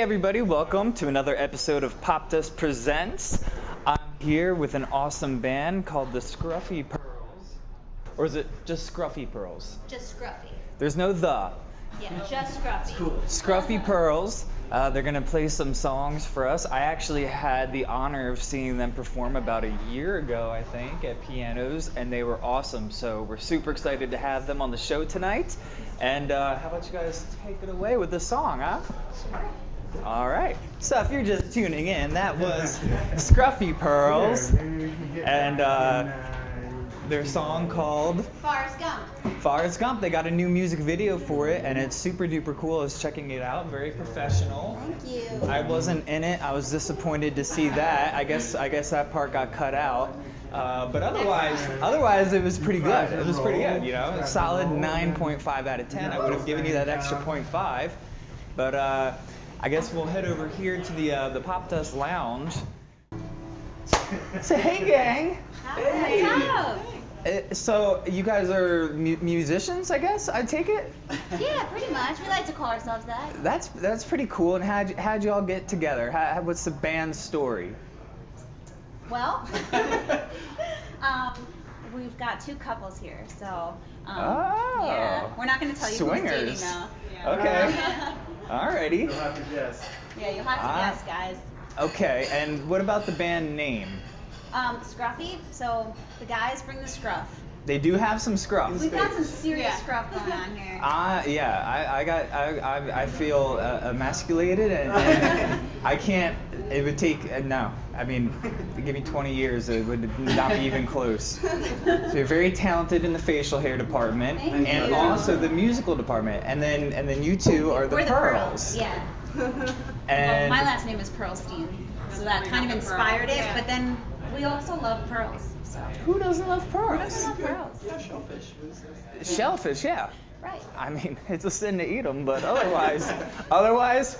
everybody, welcome to another episode of Pop Dust Presents. I'm here with an awesome band called the Scruffy Pearls. Or is it just Scruffy Pearls? Just Scruffy. There's no the. Yeah, just Scruffy. Cool. Scruffy Pearls. Uh, they're going to play some songs for us. I actually had the honor of seeing them perform about a year ago, I think, at Pianos, and they were awesome. So we're super excited to have them on the show tonight. And uh, how about you guys take it away with the song, huh? All right. So if you're just tuning in, that was Scruffy Pearls and uh, their song called Forrest Gump. Forrest Gump. They got a new music video for it, and it's super duper cool. I was checking it out. Very professional. Thank you. I wasn't in it. I was disappointed to see that. I guess I guess that part got cut out. Uh, but otherwise, otherwise it was pretty good. It was pretty good. You know, a solid 9.5 out of 10. I would have given you that extra 0.5. But uh, I guess we'll head over here to the uh, the Pop Dust Lounge. Say hey, gang. Hi. What's up? Uh, So you guys are mu- musicians, I guess. I take it. Yeah, pretty much. We like to call ourselves that. That's that's pretty cool. And how'd, y- how'd y'all get together? How, how- what's the band story? Well, um, we've got two couples here, so. Um, Oh. Yeah. We're not going to tell you who's dating Swingers. though. Okay. Alrighty. you have to guess yeah, you'll have to Ah. guess, guys. Okay. And what about the band name? Um, Scruffy. So the guys bring the scruff. They do have some scruff. We've got some serious scruff going on here. Ah, yeah. I, I got. I, I, I feel uh, emasculated, and, and I can't. It would take. Uh, no. I mean, give me 20 years, it would not be even close. So you're very talented in the facial hair department, Thank and you. also the musical department, and then and then you two are the We're the pearls. Pearls. Yeah. well, And my last name is Pearlstein, so that kind of inspired it. But then we also love pearls. So who doesn't love who pearls? doesn't love pearls? Shellfish, Shellfish, yeah. Right. I mean, it's a sin to eat them, but otherwise, otherwise,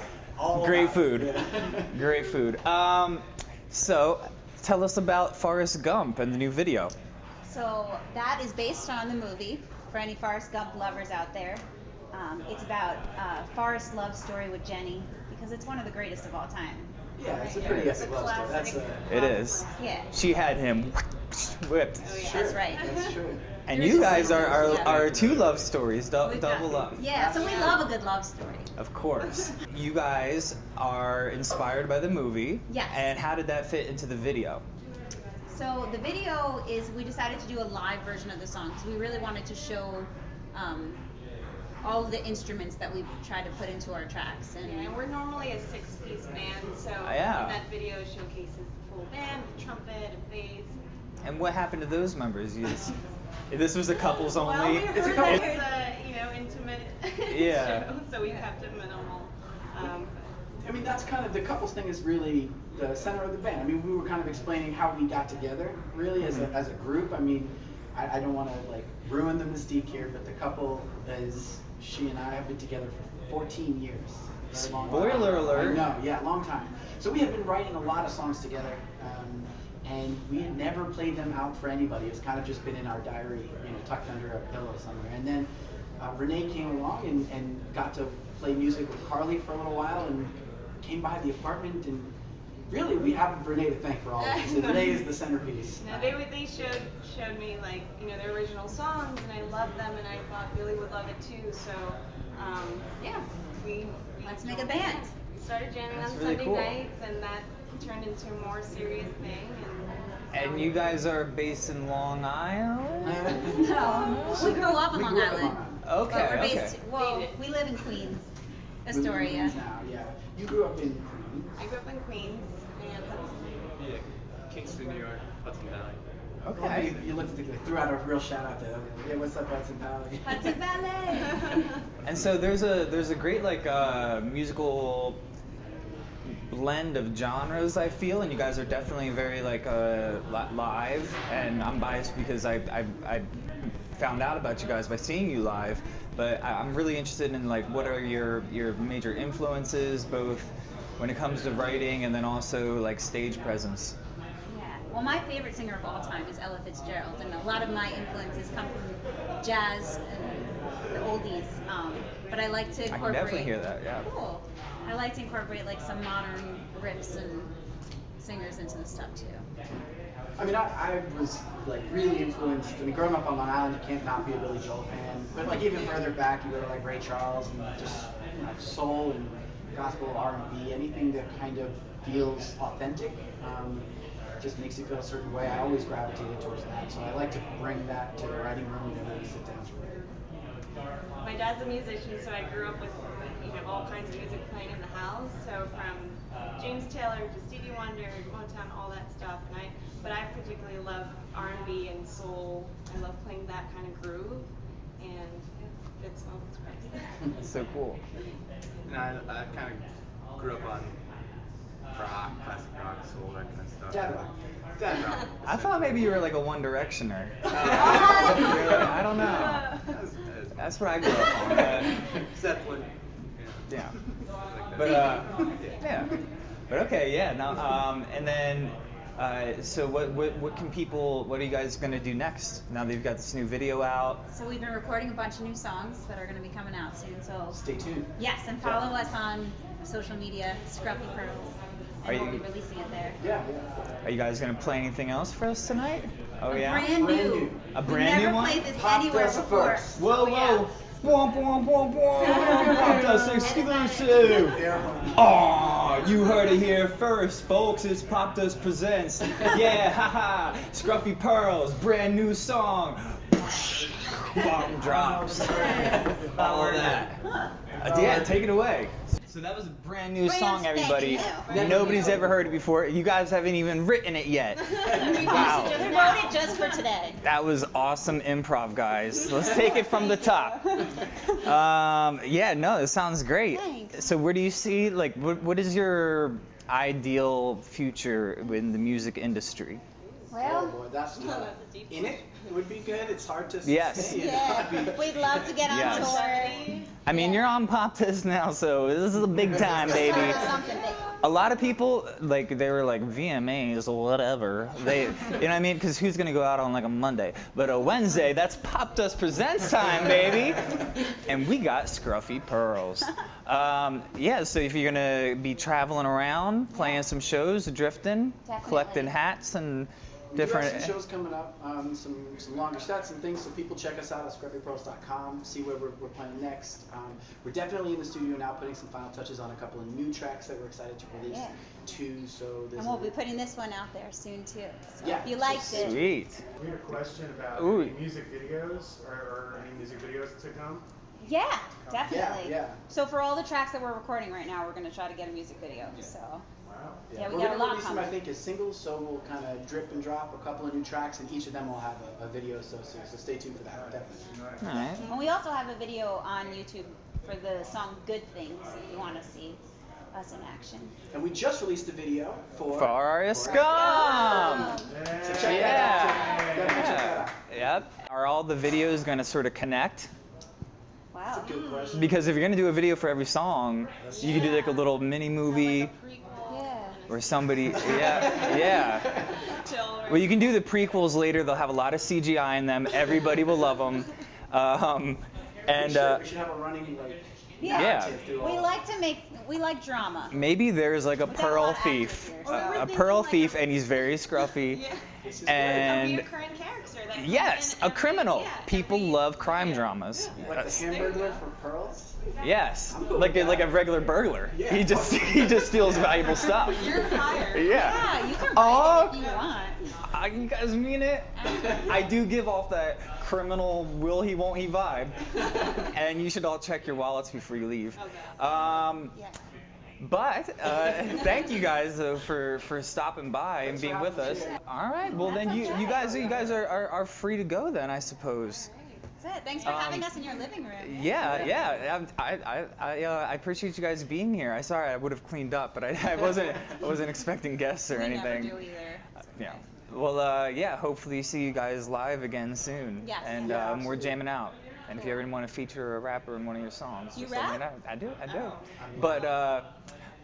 great food. Great food. Um, so, tell us about Forrest Gump and the new video. So that is based on the movie for any Forrest Gump lovers out there. Um, it's about uh, Forrest's love story with Jenny because it's one of the greatest of all time. Yeah, it's a pretty epic love story. That's a, It is. Yeah. She had him whipped. That's right. that's true. And you guys are, are, are two love stories, dou- double love. Yeah. So we love a good love story. Of course. You guys are inspired by the movie. Yes. And how did that fit into the video? So the video is we decided to do a live version of the song because we really wanted to show um, all the instruments that we try to put into our tracks. And Yeah, and we're normally a six-piece band, so Oh, yeah. that video showcases the full band, the trumpet, and bass. And what happened to those members? You, this was a couples only. Well, we it's heard a that couple- it's a you know intimate Yeah. show, so we kept it minimal. Um, I mean, that's kind of the couples thing is really the center of the band. I mean, we were kind of explaining how we got together, really as a Mhm. as a group. I mean, I, I don't want to like ruin the mystique here, but the couple is she and I have been together for 14 years. Very long time. Spoiler alert. Know, yeah, long time. So we have been writing a lot of songs together. Um, and we had never played them out for anybody. It's kind of just been in our diary, you know, tucked under a pillow somewhere. And then uh, Renee came along and, and got to play music with Carly for a little while and came by the apartment and really we have Renee to thank for all of this. And Renee is the centerpiece. no, they would they showed showed me like you know their original songs, and I loved them, and I thought Billy would love it too. So um, yeah, we, we Let's make a band. We started jamming That's on really Sunday cool. nights, and that turned into a more serious thing. And, And you guys are based in Long Island? No, we grew up in Long grew up in Island. Okay, But we're okay. based, well, we live in Queens, We live in Astoria. Queens Now, yeah. You grew up in Queens. I grew up in Queens, and Yeah, Kingston, New York, Hudson Valley. Well, you, you looked at the, threw out a real shout out there. Yeah, what's up, Hudson Valley? Hudson Valley. And so there's a there's a great like uh, musical blend of genres I feel, and you guys are definitely very like uh, live. And I'm biased because I, I I found out about you guys by seeing you live, but I, I'm really interested in like what are your your major influences, both when it comes to writing and then also like stage presence. Yeah. Well, my favorite singer of all time is Ella Fitzgerald, and a lot of my influences come from jazz and the oldies. Um, but I like to incorporate. I can incorporate. definitely hear that, yeah. Cool. I like to incorporate like some modern riffs and singers into the stuff too. I mean, I, I was like really influenced. I mean, growing up on Long Island, you can't not be a Billy Joel fan. But like even further back, you go to like Ray Charles and just you know, soul and gospel, R and B, anything that kind of feels authentic. Um, just makes you feel a certain way. I always gravitated towards that, so I like to bring that to the writing room whenever we sit down to write. My dad's a musician, so I grew up with you know all kinds of music playing in the house. So from James Taylor to Stevie Wonder, Motown, all that stuff. And I, but I particularly love R&B and soul. I love playing that kind of groove, and it fits well with so cool. And I, I kind of grew up on rock, classic rock, soul, that kind of stuff. Dad rock. Dad rock. I thought maybe you were like a One Directioner. I don't know. That's, That's what I grew up on. But, Zeppelin. yeah. Like that. But uh, yeah. But okay, yeah. Now, um, and then, uh, so what, what, what can people, what are you guys gonna do next? Now that you've got this new video out. So we've been recording a bunch of new songs that are going to be coming out soon. So Stay tuned. yes, and follow us on social media, Scruffy Pearls, Are and we'll you- be releasing it there. Yeah, yeah. Are you guys gonna play anything else for us tonight? Oh a yeah. Brand Brand new. new. A We've brand new never one? played this Pop anywhere before. first. Whoa, Oh, yeah. whoa. Womp, womp, womp, womp. Pop Dust exclusive. Yeah. Aw, you heard it here first, folks. It's Pop Dust Presents. Yeah, haha. Scruffy Pearls, brand new song. Bomb drops. All of that. Uh, yeah, take it away. So that was a brand new Brand song, everybody. spanking new. Nobody's ever heard it before. You guys haven't even written it yet. Wow. just wrote it just for today. That was awesome improv, guys. Let's take it from the top. Um, yeah, no, it sounds great. Thanks. So, where do you see, like, what, what is your ideal future in the music industry? Oh Well, boy, that's That's a deep in it. It would be good. It's hard to Yes. say. you know? yeah, we'd love to get on Yes. tour. I mean, you're on Pop Dust now, so this is a big time, baby. A lot of people, like, they were like VMAs or whatever. They, you know what I mean? Because who's gonna go out on like a Monday? But a Wednesday, that's Pop Dust Presents time, baby. And we got Scruffy Pearls. Um, yeah, so if you're gonna be traveling around, playing some shows, drifting, collecting hats and We do different. have some shows coming up, um, some some longer sets and things. So people check us out at scruffypearls.com, see where we're, we're playing next. Um, we're definitely in the studio now, putting some final touches on a couple of new tracks that we're excited to release Yeah. too. So there's And we'll be putting this one out there soon too. So Yeah, if you so liked it, Sweet. We had a question about Ooh. any music videos or, or any music videos to come. yeah, definitely. yeah. So for all the tracks that we're recording right now, we're gonna try to get a music video. So Wow. yeah, we we're got a gonna lot release them, I think, as singles, so we'll kind of drip and drop a couple of new tracks, and each of them will have a, a video associated. So stay tuned for that, definitely. All right. And we also have a video on YouTube for the song "Good Things" if you want to see us in action. And we just released a video for Forrest for- Gump. So check that out. Yeah. Definitely check. Yep. Are all the videos going to sort of connect? Wow. That's a good question. Because if you're going to do a video for every song, you could do like a little mini movie Like a prequel. Yeah. Or somebody. Yeah. Yeah. Chill, Well, you can do the prequels later. They'll have a lot of CGI in them. Everybody will love them. Um, and we, should, uh, we should have a running like Yeah. narrative through We like to make we like drama. maybe there's like a We got a lot pearl thief, here, a, so- a We're pearl like thief, a- and he's very scruffy. Yeah. This is a And reoccurring character that yes, a every- criminal. yeah, People every- love crime yeah. dramas. great. like the Hamburglar from pearls. Yes, like a, like a regular burglar. Yeah. He just he just steals valuable stuff. You're hired. Yeah. Yeah, you can write Oh. it if you want. Uh, you guys mean it? I do give off that criminal will he won't he vibe. and you should all check your wallets before you leave. Um, Yeah. But uh, thank you guys uh, for for stopping by and being with us. All right. Well then you you guys you guys are, are, are free to go then I suppose. That's it. Thanks for having Um, us in your living room. Yeah, yeah. I, I, I, uh, I appreciate you guys being here. I sorry I would have cleaned up, but I, I wasn't, I wasn't expecting guests or we anything. never do either. Uh, Yeah. Well, uh, yeah. Hopefully, see you guys live again soon. Yes. And Yeah, um, we're jamming out. And if you ever want to feature a rapper in one of your songs, You just let me know. I do. I do. Oh. But uh,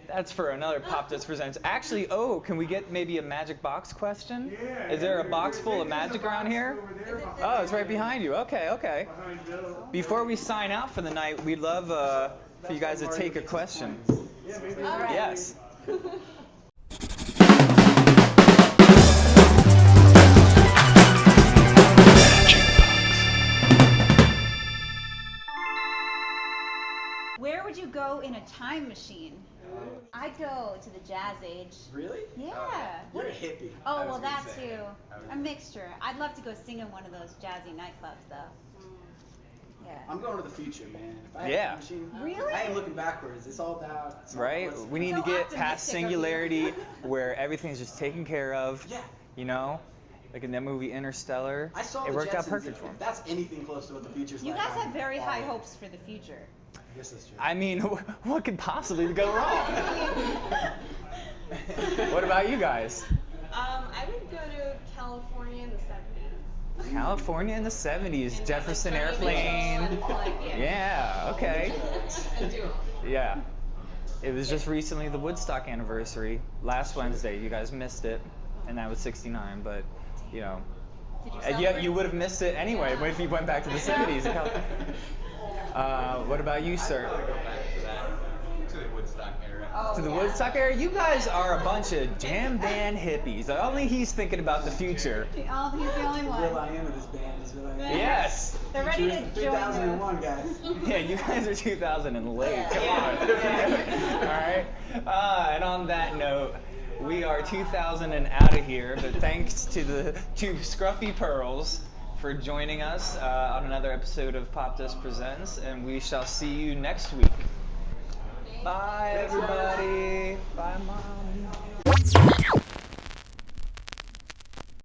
that's for another Pop Dust Presents. Actually, oh, can we get maybe a magic box question? Yeah. Is there a box full of magic around here? over there behind Oh, it's right behind you. Okay, okay. Before we sign out for the night, we'd love uh, for you guys to take a question. Yeah, maybe. All right. Yes. in a time machine? I'd go to the jazz age. Really? Yeah. Oh, You're a hippie. Oh, well, gonna that say, too. Was- A mixture. I'd love to go sing in one of those jazzy nightclubs, though. Mm. Yeah. I'm going to the future, man. If I had Yeah. a machine, Really? I ain't looking backwards. It's all about it's all Right? what's- We need So to get past singularity where everything's just taken care of. Yeah. You know? Like in that movie Interstellar. I saw it the worked out perfect for him. That's anything close to what the future's You like. guys I'm have very high hopes for the future. I guess that's true. I mean, what could possibly go wrong? what about you guys? Um, I would go to California in the 70s. California in the 70s, And, Jefferson like, Airplane. yeah. Yeah, okay. And do 'em. Yeah. It was just recently the Woodstock anniversary, last Wednesday. You guys missed it, and that was 69, but, you know. Did you yeah, you would have missed it anyway if you went back to the 70s. In Cal- Uh, what about you, sir? I'd go back to that, to the Woodstock era. Oh, To the yeah. Woodstock era? You guys are a bunch of jam band hippies. Only he's thinking about the future. Oh, he's the only one. Real I am of this band is real I am. Yes. They're ready to Future is join 3001, guys. Yeah, you guys are 2000 and late. Come Yeah. on. Yeah. All right. Uh, and on that note, we are 2000 and out of here. But thanks to the two Scruffy Pearls for joining us uh, on another episode of Pop Dust Presents, and we shall see you next week. Bye, everybody. Bye, mom.